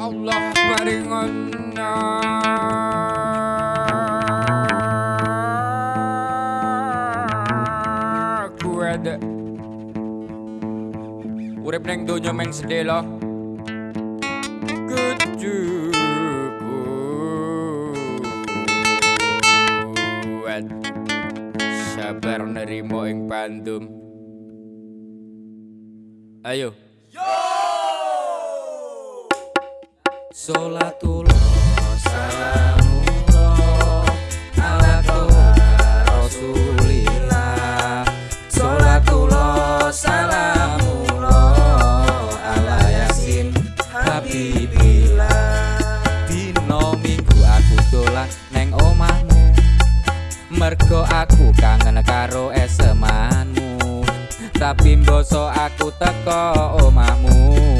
Allah paringon aku ada. Urip ning donya meng sedih lo kecukupan sabar nerimo ing pandum. Ayo Salatullah salamullah ala rasulillah Salatullah salamullah ala yasin habibillah Dino minggu aku dolan neng omahmu Mergo aku kangen karo esemanmu Tapi mboso aku teko omahmu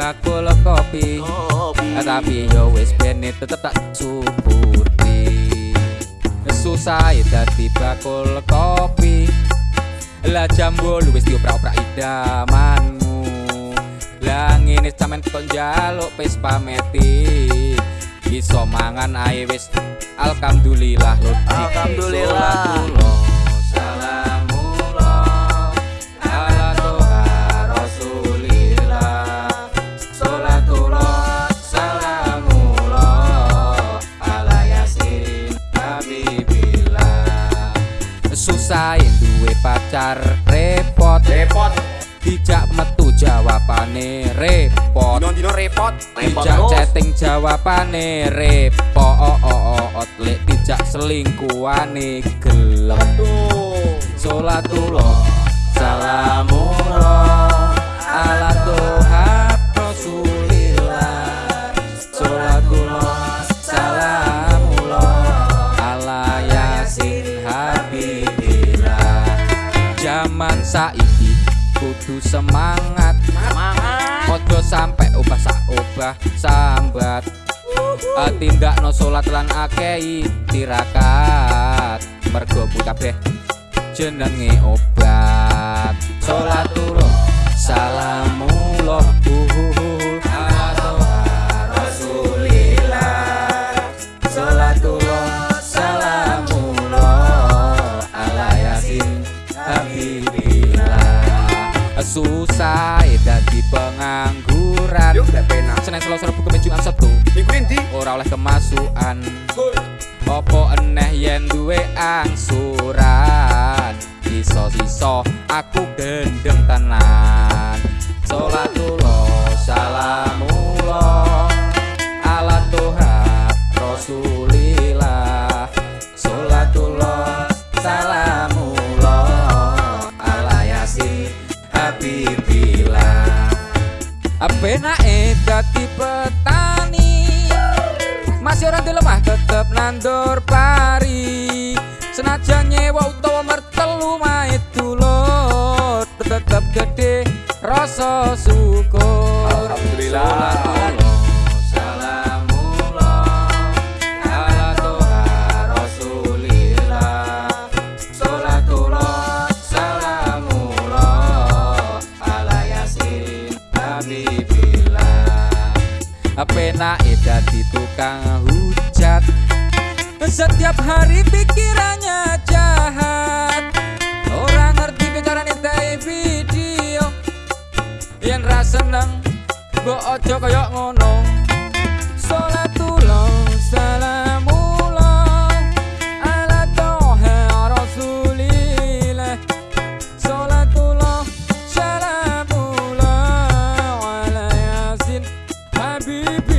bakul kopi. Tapi yo wis bene tetep tak subuti Susah dadi bakul kopi. Lah jambu lu wis dioprak-oprak idamanmu. Lah ngene sampean kok njaluk pes pameti. Iso mangan ae wis. Alhamdulillah lho Alhamdulillah. Susah duwe pacar repot. Repot. Dijak metu jawabane repot. Dino-dino repot. Repot Dijak chatting jawabane repot. Lek dijak selingkuhane gelem. Salatullah salamullah. Ala Tuhan Rasulillah. Salatullah salamullah. Ala Yasin saiki kudu semangat. Semangat. Ojo sampe obah sak obah sambat. Uh, Tindak no sholat lan akei tirakat. Mergo kabeh jenenge obat Susah dadi pengangguran. Yuk, gak penak. Senin Selasa Rabu Kamis Jumat Sabtu Minggu ini. ora oleh kemasukan. Opo eneh yen duwe angsuran? Iso-iso aku gendeng tenan. Salatullah Masih orang lemah tetep nandur pari. Senajan nyewa utawa mertelu mae dulur Tetep gede rasa syukur. Alhamdulillah. Penake dadi tukang hujat. Setiap hari pikirannya jahat. Orang ngerti bicarane tay video. Yen ra seneng Mbok ojo kaya ngono be